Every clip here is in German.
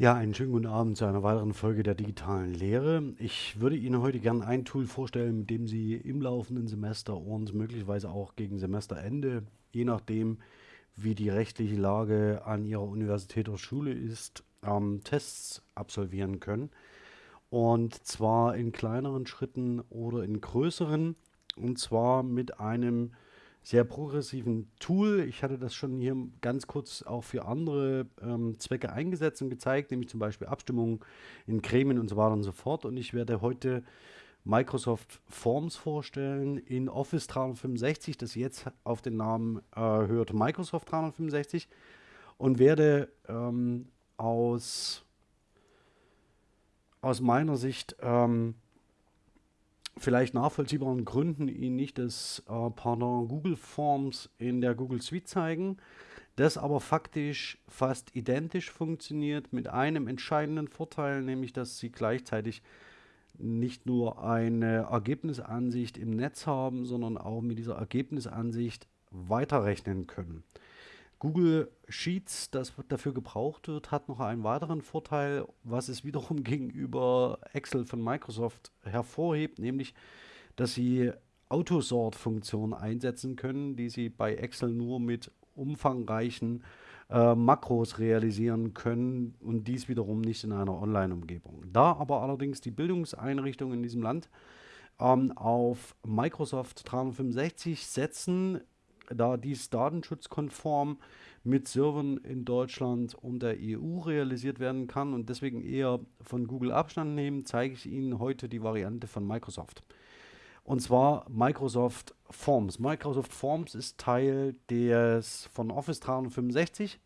Ja, einen schönen guten Abend zu einer weiteren Folge der digitalen Lehre. Ich würde Ihnen heute gerne ein Tool vorstellen, mit dem Sie im laufenden Semester und möglicherweise auch gegen Semesterende, je nachdem, wie die rechtliche Lage an Ihrer Universität oder Schule ist, ähm, Tests absolvieren können. Und zwar in kleineren Schritten oder in größeren. Und zwar mit einem sehr progressiven Tool. Ich hatte das schon hier ganz kurz auch für andere ähm, Zwecke eingesetzt und gezeigt, nämlich zum Beispiel Abstimmungen in Gremien und so weiter und so fort. Und ich werde heute Microsoft Forms vorstellen in Office 365, das jetzt auf den Namen äh, hört Microsoft 365 und werde ähm, aus, aus meiner Sicht ähm, vielleicht nachvollziehbaren Gründen Ihnen nicht das äh, Pardon Google Forms in der Google Suite zeigen, das aber faktisch fast identisch funktioniert mit einem entscheidenden Vorteil, nämlich dass Sie gleichzeitig nicht nur eine Ergebnisansicht im Netz haben, sondern auch mit dieser Ergebnisansicht weiterrechnen können. Google Sheets, das dafür gebraucht wird, hat noch einen weiteren Vorteil, was es wiederum gegenüber Excel von Microsoft hervorhebt, nämlich, dass sie Autosort-Funktionen einsetzen können, die sie bei Excel nur mit umfangreichen äh, Makros realisieren können und dies wiederum nicht in einer Online-Umgebung. Da aber allerdings die Bildungseinrichtungen in diesem Land ähm, auf Microsoft 365 setzen, da dies datenschutzkonform mit Servern in Deutschland und der EU realisiert werden kann und deswegen eher von Google Abstand nehmen, zeige ich Ihnen heute die Variante von Microsoft. Und zwar Microsoft Forms. Microsoft Forms ist Teil des von Office 365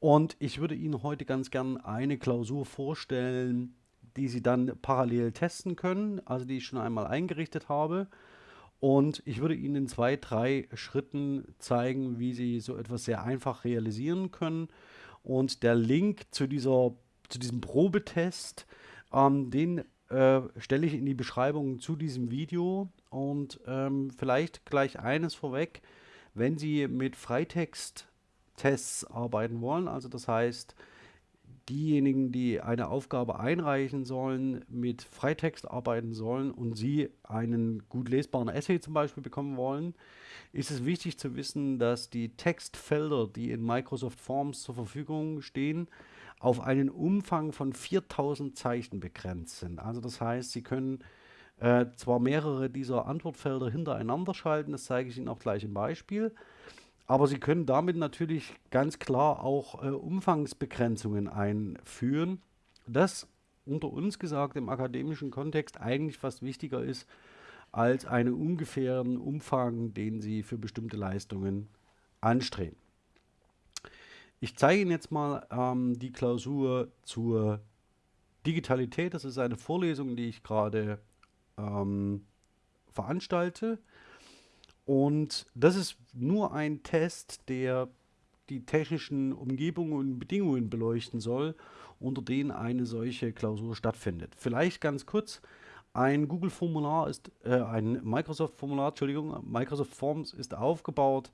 und ich würde Ihnen heute ganz gern eine Klausur vorstellen, die Sie dann parallel testen können, also die ich schon einmal eingerichtet habe. Und ich würde Ihnen in zwei, drei Schritten zeigen, wie Sie so etwas sehr einfach realisieren können. Und der Link zu, dieser, zu diesem Probetest, ähm, den äh, stelle ich in die Beschreibung zu diesem Video. Und ähm, vielleicht gleich eines vorweg, wenn Sie mit Freitext-Tests arbeiten wollen, also das heißt, diejenigen, die eine Aufgabe einreichen sollen, mit Freitext arbeiten sollen und sie einen gut lesbaren Essay zum Beispiel bekommen wollen, ist es wichtig zu wissen, dass die Textfelder, die in Microsoft Forms zur Verfügung stehen, auf einen Umfang von 4000 Zeichen begrenzt sind. Also das heißt, Sie können äh, zwar mehrere dieser Antwortfelder hintereinander schalten, das zeige ich Ihnen auch gleich im Beispiel, aber Sie können damit natürlich ganz klar auch äh, Umfangsbegrenzungen einführen. Das unter uns gesagt im akademischen Kontext eigentlich fast wichtiger ist als einen ungefähren Umfang, den Sie für bestimmte Leistungen anstreben. Ich zeige Ihnen jetzt mal ähm, die Klausur zur Digitalität. Das ist eine Vorlesung, die ich gerade ähm, veranstalte. Und das ist nur ein Test, der die technischen Umgebungen und Bedingungen beleuchten soll, unter denen eine solche Klausur stattfindet. Vielleicht ganz kurz, ein Google-Formular ist, äh, ein Microsoft-Formular, Entschuldigung, Microsoft Forms ist aufgebaut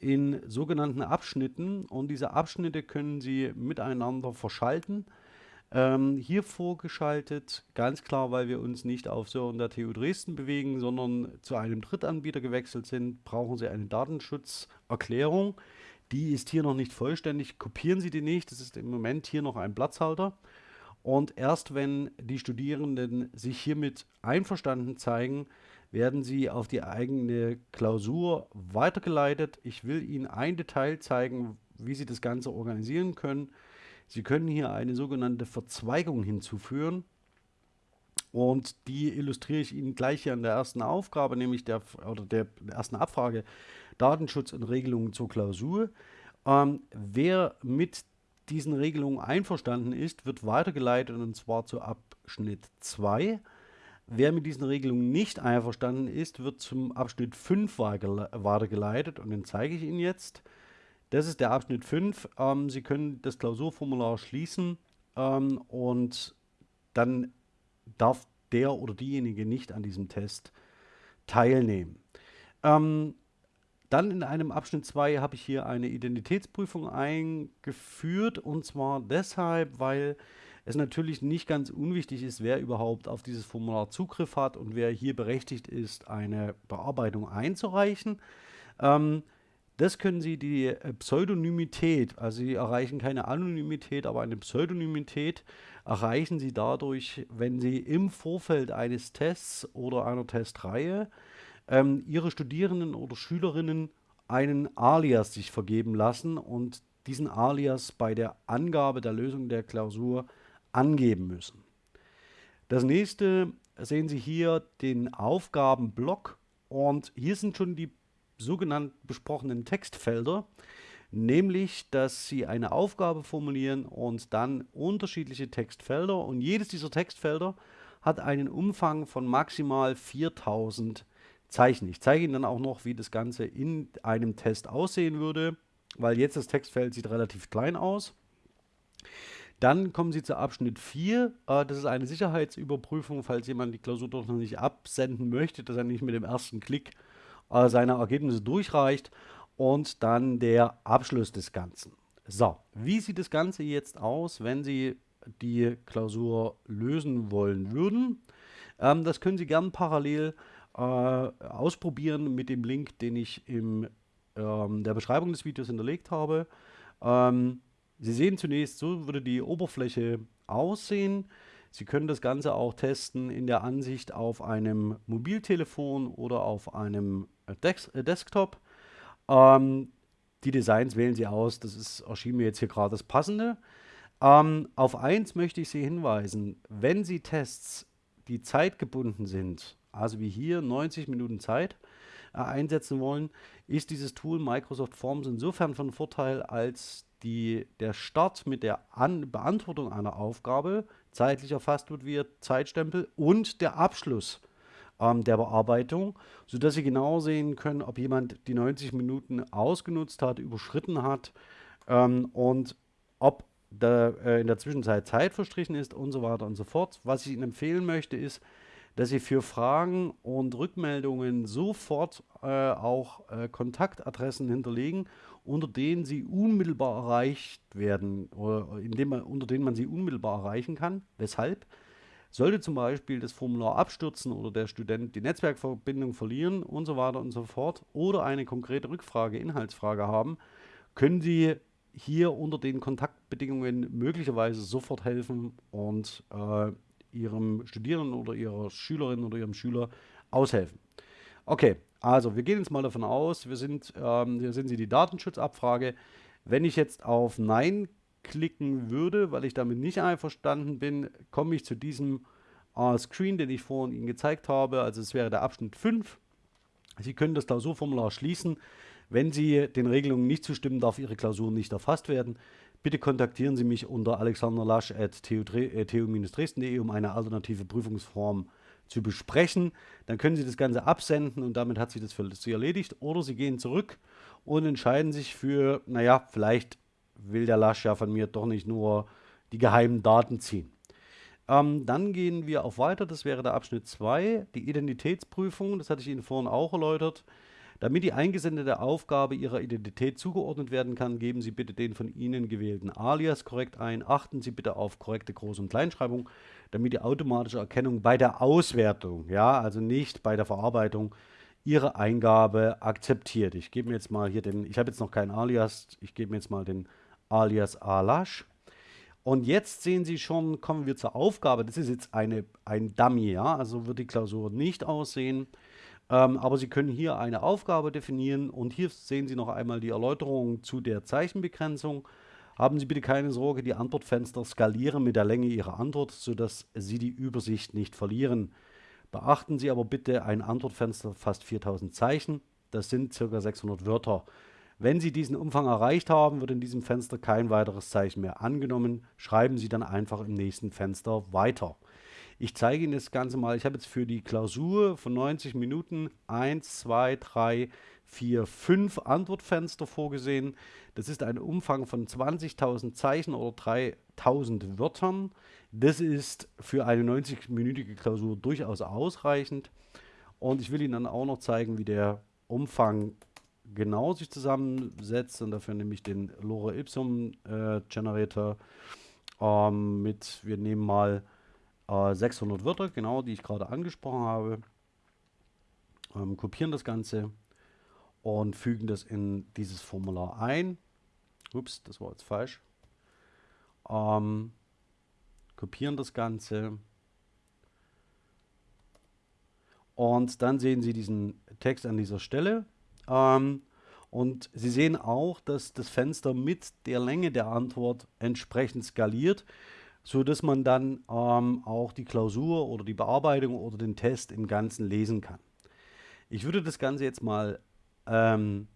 in sogenannten Abschnitten und diese Abschnitte können Sie miteinander verschalten. Ähm, hier vorgeschaltet, ganz klar, weil wir uns nicht auf Servern der TU Dresden bewegen, sondern zu einem Drittanbieter gewechselt sind, brauchen Sie eine Datenschutzerklärung. Die ist hier noch nicht vollständig. Kopieren Sie die nicht. Das ist im Moment hier noch ein Platzhalter. Und erst wenn die Studierenden sich hiermit einverstanden zeigen, werden sie auf die eigene Klausur weitergeleitet. Ich will Ihnen ein Detail zeigen, wie Sie das Ganze organisieren können. Sie können hier eine sogenannte Verzweigung hinzufügen. Und die illustriere ich Ihnen gleich hier in der ersten Aufgabe, nämlich der, oder der, ersten Abfrage Datenschutz und Regelungen zur Klausur. Ähm, wer mit diesen Regelungen einverstanden ist, wird weitergeleitet und zwar zu Abschnitt 2. Wer mit diesen Regelungen nicht einverstanden ist, wird zum Abschnitt 5 weitergeleitet und den zeige ich Ihnen jetzt. Das ist der Abschnitt 5. Ähm, Sie können das Klausurformular schließen ähm, und dann darf der oder diejenige nicht an diesem Test teilnehmen. Ähm, dann in einem Abschnitt 2 habe ich hier eine Identitätsprüfung eingeführt und zwar deshalb, weil es natürlich nicht ganz unwichtig ist, wer überhaupt auf dieses Formular Zugriff hat und wer hier berechtigt ist, eine Bearbeitung einzureichen. Ähm, das können Sie die äh, Pseudonymität, also Sie erreichen keine Anonymität, aber eine Pseudonymität erreichen Sie dadurch, wenn Sie im Vorfeld eines Tests oder einer Testreihe ähm, Ihre Studierenden oder Schülerinnen einen Alias sich vergeben lassen und diesen Alias bei der Angabe der Lösung der Klausur angeben müssen. Das nächste sehen Sie hier den Aufgabenblock und hier sind schon die sogenannten besprochenen Textfelder, nämlich, dass Sie eine Aufgabe formulieren und dann unterschiedliche Textfelder und jedes dieser Textfelder hat einen Umfang von maximal 4000 Zeichen. Ich zeige Ihnen dann auch noch, wie das Ganze in einem Test aussehen würde, weil jetzt das Textfeld sieht relativ klein aus. Dann kommen Sie zu Abschnitt 4. Äh, das ist eine Sicherheitsüberprüfung, falls jemand die Klausur doch noch nicht absenden möchte, dass er nicht mit dem ersten Klick äh, seine Ergebnisse durchreicht und dann der Abschluss des Ganzen. So, wie sieht das Ganze jetzt aus, wenn Sie die Klausur lösen wollen würden? Ähm, das können Sie gern parallel äh, ausprobieren mit dem Link, den ich in ähm, der Beschreibung des Videos hinterlegt habe. Ähm, Sie sehen zunächst, so würde die Oberfläche aussehen. Sie können das Ganze auch testen in der Ansicht auf einem Mobiltelefon oder auf einem Des äh, Desktop. Ähm, die Designs wählen Sie aus, das ist, erschien mir jetzt hier gerade das Passende. Ähm, auf eins möchte ich Sie hinweisen, wenn Sie Tests, die zeitgebunden sind, also wie hier 90 Minuten Zeit, äh, einsetzen wollen, ist dieses Tool Microsoft Forms insofern von Vorteil, als die, der Start mit der An Beantwortung einer Aufgabe zeitlich erfasst wird via Zeitstempel und der Abschluss ähm, der Bearbeitung, sodass Sie genau sehen können, ob jemand die 90 Minuten ausgenutzt hat, überschritten hat ähm, und ob da, äh, in der Zwischenzeit Zeit verstrichen ist und so weiter und so fort. Was ich Ihnen empfehlen möchte, ist, dass Sie für Fragen und Rückmeldungen sofort äh, auch äh, Kontaktadressen hinterlegen, unter denen Sie unmittelbar erreicht werden oder indem man, unter denen man Sie unmittelbar erreichen kann. Weshalb? Sollte zum Beispiel das Formular abstürzen oder der Student die Netzwerkverbindung verlieren und so weiter und so fort oder eine konkrete Rückfrage, Inhaltsfrage haben, können Sie hier unter den Kontaktbedingungen möglicherweise sofort helfen und äh, Ihrem Studierenden oder Ihrer Schülerin oder Ihrem Schüler aushelfen. Okay, also wir gehen jetzt mal davon aus, wir sind, ähm, hier sind Sie die Datenschutzabfrage. Wenn ich jetzt auf Nein klicken würde, weil ich damit nicht einverstanden bin, komme ich zu diesem äh, Screen, den ich vorhin Ihnen gezeigt habe. Also es wäre der Abschnitt 5. Sie können das Klausurformular schließen. Wenn Sie den Regelungen nicht zustimmen, darf Ihre Klausur nicht erfasst werden. Bitte kontaktieren Sie mich unter alexanderlasch.tu-dresden.de, um eine alternative Prüfungsform zu besprechen. Dann können Sie das Ganze absenden und damit hat sich das für Sie erledigt. Oder Sie gehen zurück und entscheiden sich für, naja, vielleicht will der Lasch ja von mir doch nicht nur die geheimen Daten ziehen. Ähm, dann gehen wir auf weiter, das wäre der Abschnitt 2, die Identitätsprüfung, das hatte ich Ihnen vorhin auch erläutert. Damit die eingesendete Aufgabe Ihrer Identität zugeordnet werden kann, geben Sie bitte den von Ihnen gewählten Alias korrekt ein. Achten Sie bitte auf korrekte Groß- und Kleinschreibung, damit die automatische Erkennung bei der Auswertung, ja, also nicht bei der Verarbeitung, Ihre Eingabe akzeptiert. Ich gebe mir jetzt mal hier den, ich habe jetzt noch keinen Alias, ich gebe mir jetzt mal den alias Alash. Und jetzt sehen Sie schon, kommen wir zur Aufgabe. Das ist jetzt eine, ein Dummy, ja, also wird die Klausur nicht aussehen. Ähm, aber Sie können hier eine Aufgabe definieren und hier sehen Sie noch einmal die Erläuterung zu der Zeichenbegrenzung. Haben Sie bitte keine Sorge, die Antwortfenster skalieren mit der Länge Ihrer Antwort, sodass Sie die Übersicht nicht verlieren. Beachten Sie aber bitte, ein Antwortfenster fast 4000 Zeichen, das sind ca. 600 Wörter. Wenn Sie diesen Umfang erreicht haben, wird in diesem Fenster kein weiteres Zeichen mehr angenommen. Schreiben Sie dann einfach im nächsten Fenster weiter. Ich zeige Ihnen das Ganze mal. Ich habe jetzt für die Klausur von 90 Minuten 1, 2, 3, 4, 5 Antwortfenster vorgesehen. Das ist ein Umfang von 20.000 Zeichen oder 3.000 Wörtern. Das ist für eine 90-minütige Klausur durchaus ausreichend. Und ich will Ihnen dann auch noch zeigen, wie der Umfang genau sich zusammensetzt. Und dafür nehme ich den Lore Ipsum äh, Generator ähm, mit, wir nehmen mal äh, 600 Wörter, genau, die ich gerade angesprochen habe. Ähm, kopieren das Ganze und fügen das in dieses Formular ein. Ups, das war jetzt falsch. Ähm, kopieren das Ganze. Und dann sehen Sie diesen Text an dieser Stelle. Ähm, und Sie sehen auch, dass das Fenster mit der Länge der Antwort entsprechend skaliert, sodass man dann ähm, auch die Klausur oder die Bearbeitung oder den Test im Ganzen lesen kann. Ich würde das Ganze jetzt mal, ähm,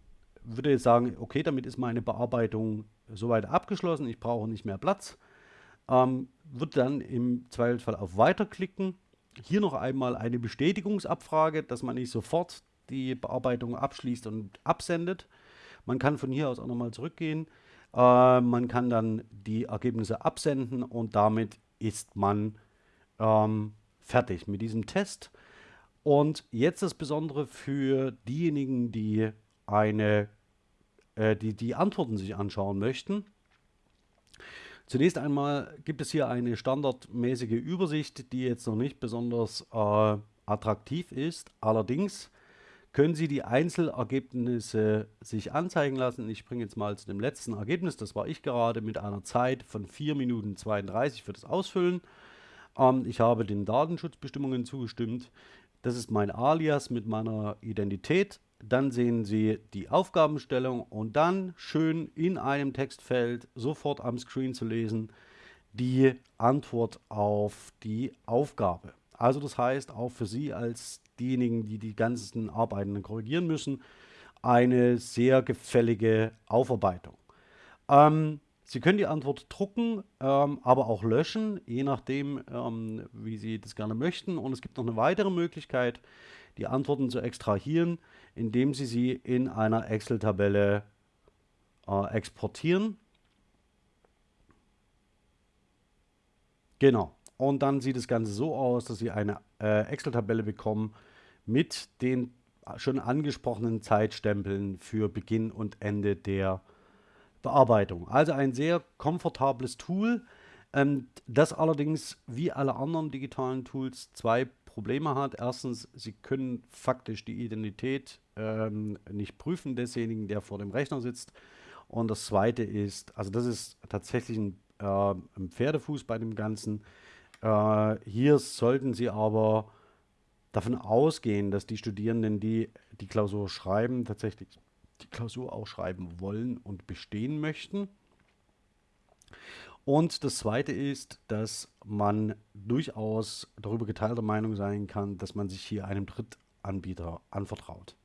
würde jetzt sagen, okay, damit ist meine Bearbeitung soweit abgeschlossen, ich brauche nicht mehr Platz. Ähm, würde dann im Zweifelsfall auf Weiter klicken. Hier noch einmal eine Bestätigungsabfrage, dass man nicht sofort die Bearbeitung abschließt und absendet. Man kann von hier aus auch nochmal zurückgehen. Äh, man kann dann die Ergebnisse absenden und damit ist man ähm, fertig mit diesem Test. Und jetzt das Besondere für diejenigen, die eine, äh, die, die Antworten sich anschauen möchten. Zunächst einmal gibt es hier eine standardmäßige Übersicht, die jetzt noch nicht besonders äh, attraktiv ist. Allerdings können Sie die Einzelergebnisse sich anzeigen lassen. Ich springe jetzt mal zu dem letzten Ergebnis. Das war ich gerade mit einer Zeit von 4 Minuten 32 für das Ausfüllen. Ähm, ich habe den Datenschutzbestimmungen zugestimmt. Das ist mein Alias mit meiner Identität. Dann sehen Sie die Aufgabenstellung und dann schön in einem Textfeld sofort am Screen zu lesen die Antwort auf die Aufgabe. Also das heißt auch für Sie als diejenigen, die die ganzen Arbeiten korrigieren müssen, eine sehr gefällige Aufarbeitung. Ähm, Sie können die Antwort drucken, ähm, aber auch löschen, je nachdem, ähm, wie Sie das gerne möchten. Und es gibt noch eine weitere Möglichkeit, die Antworten zu extrahieren, indem Sie sie in einer Excel-Tabelle äh, exportieren. Genau. Und dann sieht das Ganze so aus, dass Sie eine äh, Excel-Tabelle bekommen mit den schon angesprochenen Zeitstempeln für Beginn und Ende der Bearbeitung. Also ein sehr komfortables Tool, ähm, das allerdings wie alle anderen digitalen Tools zwei Probleme hat. Erstens, Sie können faktisch die Identität ähm, nicht prüfen desjenigen, der vor dem Rechner sitzt. Und das zweite ist, also das ist tatsächlich ein, äh, ein Pferdefuß bei dem Ganzen. Äh, hier sollten Sie aber davon ausgehen, dass die Studierenden, die die Klausur schreiben, tatsächlich die Klausur auch schreiben wollen und bestehen möchten. Und das Zweite ist, dass man durchaus darüber geteilter Meinung sein kann, dass man sich hier einem Drittanbieter anvertraut.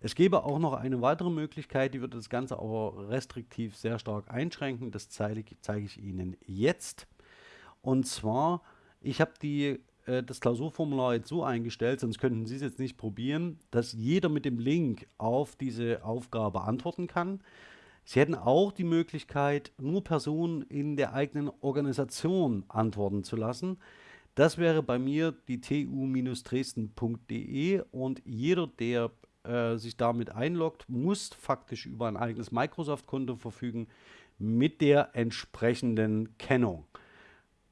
Es gäbe auch noch eine weitere Möglichkeit, die würde das Ganze aber restriktiv sehr stark einschränken. Das zeige, zeige ich Ihnen jetzt. Und zwar, ich habe die äh, das Klausurformular jetzt so eingestellt, sonst könnten Sie es jetzt nicht probieren, dass jeder mit dem Link auf diese Aufgabe antworten kann. Sie hätten auch die Möglichkeit, nur Personen in der eigenen Organisation antworten zu lassen. Das wäre bei mir die tu-dresden.de und jeder, der äh, sich damit einloggt, muss faktisch über ein eigenes Microsoft-Konto verfügen mit der entsprechenden Kennung.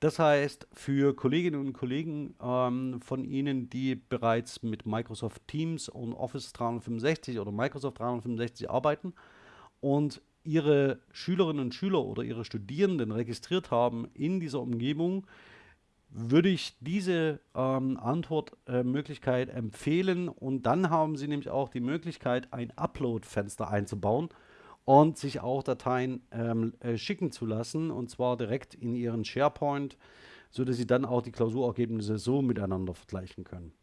Das heißt, für Kolleginnen und Kollegen ähm, von Ihnen, die bereits mit Microsoft Teams und Office 365 oder Microsoft 365 arbeiten und Ihre Schülerinnen und Schüler oder Ihre Studierenden registriert haben in dieser Umgebung, würde ich diese ähm, Antwortmöglichkeit äh, empfehlen. Und dann haben Sie nämlich auch die Möglichkeit, ein Upload-Fenster einzubauen und sich auch Dateien ähm, äh, schicken zu lassen und zwar direkt in ihren SharePoint, sodass Sie dann auch die Klausurergebnisse so miteinander vergleichen können.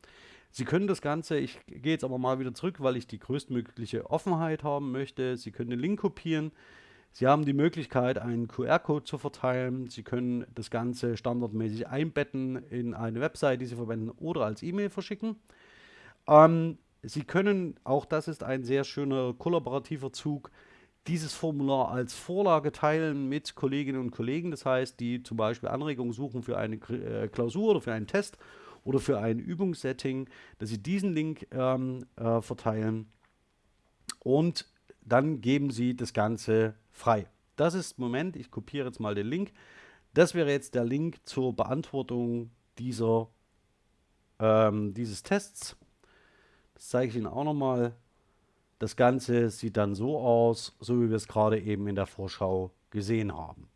Sie können das Ganze, ich gehe jetzt aber mal wieder zurück, weil ich die größtmögliche Offenheit haben möchte. Sie können den Link kopieren. Sie haben die Möglichkeit, einen QR-Code zu verteilen. Sie können das Ganze standardmäßig einbetten in eine Website, die Sie verwenden oder als E-Mail verschicken. Ähm, Sie können, auch das ist ein sehr schöner kollaborativer Zug, dieses Formular als Vorlage teilen mit Kolleginnen und Kollegen, das heißt, die zum Beispiel Anregungen suchen für eine äh, Klausur oder für einen Test oder für ein Übungssetting, dass sie diesen Link ähm, äh, verteilen und dann geben Sie das Ganze frei. Das ist, Moment, ich kopiere jetzt mal den Link. Das wäre jetzt der Link zur Beantwortung dieser, ähm, dieses Tests. Das zeige ich Ihnen auch nochmal. Das Ganze sieht dann so aus, so wie wir es gerade eben in der Vorschau gesehen haben.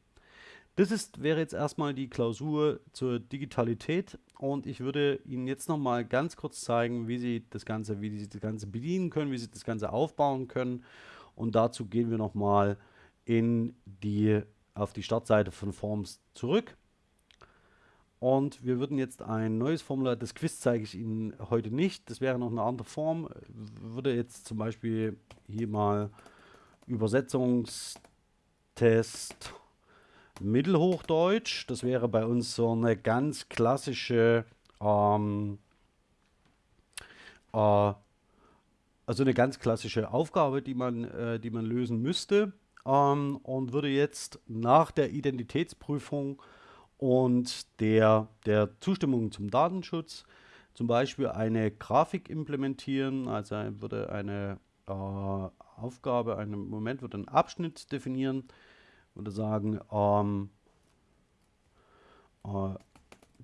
Das ist, wäre jetzt erstmal die Klausur zur Digitalität und ich würde Ihnen jetzt nochmal ganz kurz zeigen, wie Sie das Ganze, wie Sie das Ganze bedienen können, wie Sie das Ganze aufbauen können und dazu gehen wir nochmal die, auf die Startseite von Forms zurück. Und wir würden jetzt ein neues Formular, das Quiz zeige ich Ihnen heute nicht, das wäre noch eine andere Form, würde jetzt zum Beispiel hier mal Übersetzungstest Mittelhochdeutsch, das wäre bei uns so eine ganz klassische, ähm, äh, also eine ganz klassische Aufgabe, die man, äh, die man lösen müsste. Ähm, und würde jetzt nach der Identitätsprüfung und der, der Zustimmung zum Datenschutz. Zum Beispiel eine Grafik implementieren, also würde eine äh, Aufgabe, einen Moment, würde einen Abschnitt definieren, würde sagen, ähm, äh,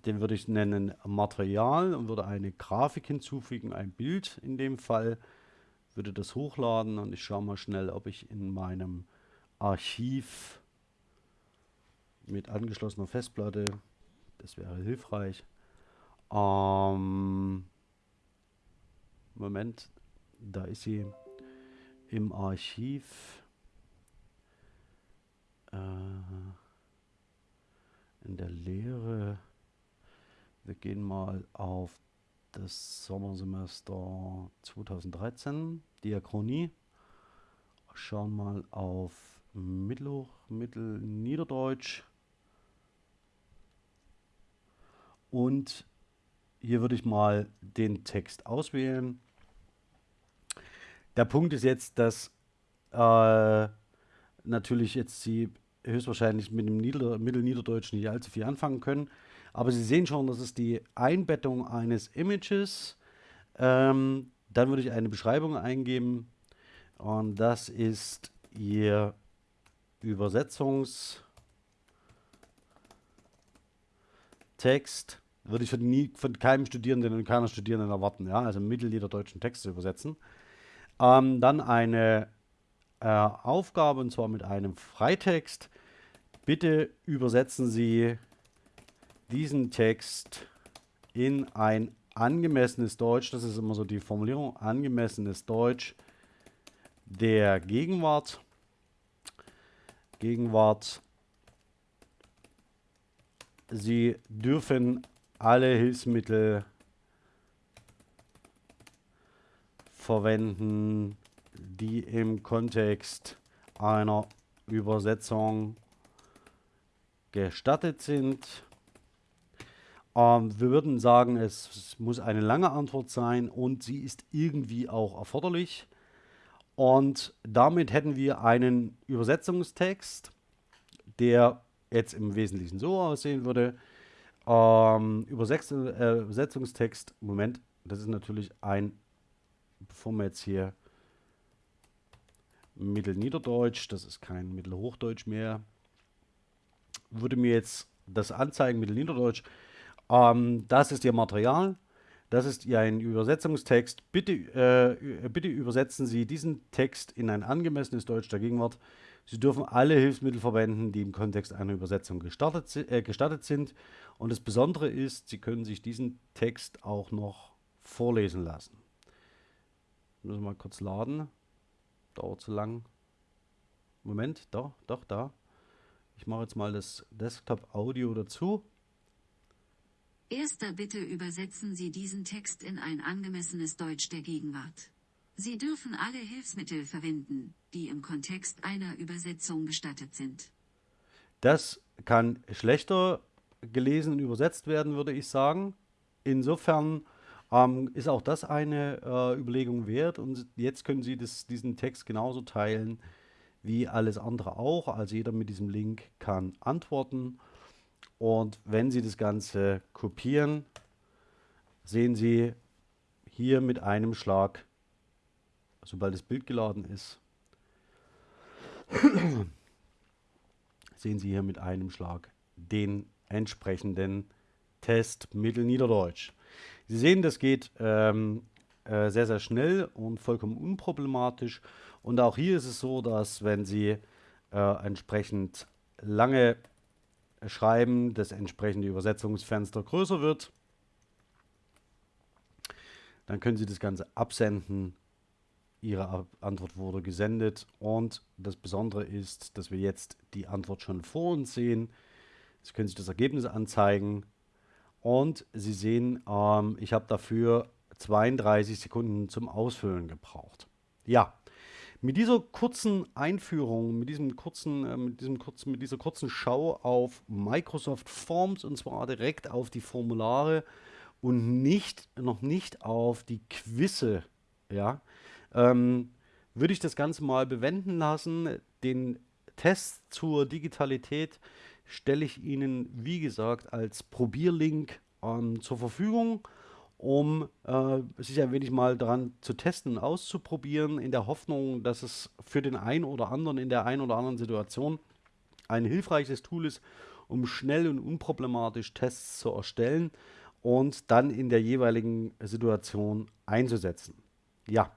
den würde ich nennen Material und würde eine Grafik hinzufügen, ein Bild in dem Fall, würde das hochladen und ich schaue mal schnell, ob ich in meinem Archiv mit angeschlossener Festplatte. Das wäre hilfreich. Ähm, Moment, da ist sie im Archiv. Äh, in der Lehre. Wir gehen mal auf das Sommersemester 2013, Diachronie. Schauen mal auf Mittelhoch, Mittelniederdeutsch. Und hier würde ich mal den Text auswählen. Der Punkt ist jetzt, dass äh, natürlich jetzt Sie höchstwahrscheinlich mit dem Nieder Mittelniederdeutsch nicht allzu viel anfangen können. Aber Sie sehen schon, das ist die Einbettung eines Images. Ähm, dann würde ich eine Beschreibung eingeben. Und das ist Ihr Übersetzungstext würde ich von, nie, von keinem Studierenden und keiner Studierenden erwarten, ja, also mittelniederdeutschen Text zu übersetzen. Ähm, dann eine äh, Aufgabe und zwar mit einem Freitext. Bitte übersetzen Sie diesen Text in ein angemessenes Deutsch, das ist immer so die Formulierung, angemessenes Deutsch der Gegenwart. Gegenwart. Sie dürfen alle Hilfsmittel verwenden, die im Kontext einer Übersetzung gestattet sind. Ähm, wir würden sagen, es, es muss eine lange Antwort sein und sie ist irgendwie auch erforderlich. Und damit hätten wir einen Übersetzungstext, der jetzt im Wesentlichen so aussehen würde. Ähm, Übersetz äh, Übersetzungstext, Moment, das ist natürlich ein, bevor wir jetzt hier Mittelniederdeutsch, das ist kein Mittelhochdeutsch mehr, würde mir jetzt das anzeigen, Mittelniederdeutsch. Ähm, das ist Ihr Material. Das ist ein Übersetzungstext. Bitte, äh, bitte übersetzen Sie diesen Text in ein angemessenes Deutsch der Gegenwart. Sie dürfen alle Hilfsmittel verwenden, die im Kontext einer Übersetzung gestartet, äh, gestattet sind. Und das Besondere ist, Sie können sich diesen Text auch noch vorlesen lassen. Müssen wir mal kurz laden. Dauert zu lang. Moment, doch, doch, da. Ich mache jetzt mal das Desktop-Audio dazu. Erster Bitte übersetzen Sie diesen Text in ein angemessenes Deutsch der Gegenwart. Sie dürfen alle Hilfsmittel verwenden, die im Kontext einer Übersetzung gestattet sind. Das kann schlechter gelesen und übersetzt werden, würde ich sagen. Insofern ähm, ist auch das eine äh, Überlegung wert und jetzt können Sie das, diesen Text genauso teilen wie alles andere auch. Also jeder mit diesem Link kann antworten. Und wenn Sie das Ganze kopieren, sehen Sie hier mit einem Schlag sobald das Bild geladen ist, sehen Sie hier mit einem Schlag den entsprechenden Test Mittelniederdeutsch. Sie sehen, das geht ähm, äh, sehr, sehr schnell und vollkommen unproblematisch. Und auch hier ist es so, dass wenn Sie äh, entsprechend lange schreiben, das entsprechende Übersetzungsfenster größer wird. Dann können Sie das Ganze absenden. Ihre Antwort wurde gesendet und das Besondere ist, dass wir jetzt die Antwort schon vor uns sehen. Sie können sich das Ergebnis anzeigen und Sie sehen, ähm, ich habe dafür 32 Sekunden zum Ausfüllen gebraucht. Ja, mit dieser kurzen Einführung, mit, diesem kurzen, äh, mit, diesem kurzen, mit dieser kurzen Schau auf Microsoft Forms und zwar direkt auf die Formulare und nicht, noch nicht auf die Quizze, ja, ähm, würde ich das Ganze mal bewenden lassen. Den Test zur Digitalität stelle ich Ihnen, wie gesagt, als Probierlink ähm, zur Verfügung um äh, sich ein wenig mal daran zu testen und auszuprobieren, in der Hoffnung, dass es für den einen oder anderen in der einen oder anderen Situation ein hilfreiches Tool ist, um schnell und unproblematisch Tests zu erstellen und dann in der jeweiligen Situation einzusetzen. Ja,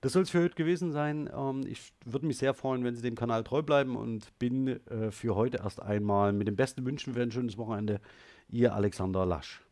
das soll es für heute gewesen sein. Ähm, ich würde mich sehr freuen, wenn Sie dem Kanal treu bleiben und bin äh, für heute erst einmal mit dem besten Wünschen für ein schönes Wochenende. Ihr Alexander Lasch.